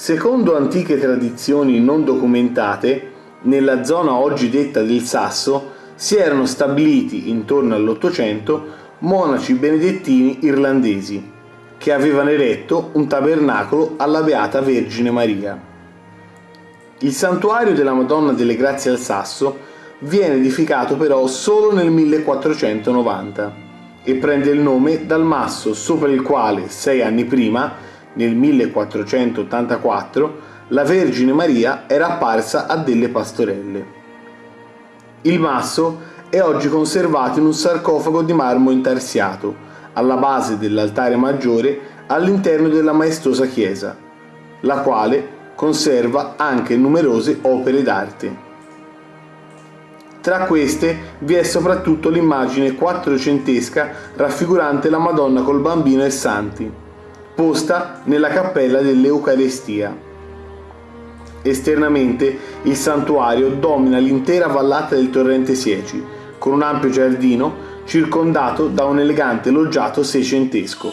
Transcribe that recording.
Secondo antiche tradizioni non documentate, nella zona oggi detta del Sasso si erano stabiliti intorno all'Ottocento monaci benedettini irlandesi che avevano eretto un tabernacolo alla Beata Vergine Maria. Il santuario della Madonna delle Grazie al Sasso viene edificato però solo nel 1490 e prende il nome dal masso sopra il quale sei anni prima nel 1484, la Vergine Maria era apparsa a delle pastorelle. Il masso è oggi conservato in un sarcofago di marmo intarsiato, alla base dell'altare maggiore all'interno della maestosa chiesa, la quale conserva anche numerose opere d'arte. Tra queste vi è soprattutto l'immagine quattrocentesca raffigurante la Madonna col bambino e santi, posta nella cappella dell'Eucarestia. Esternamente il santuario domina l'intera vallata del torrente Sieci, con un ampio giardino circondato da un elegante loggiato seicentesco.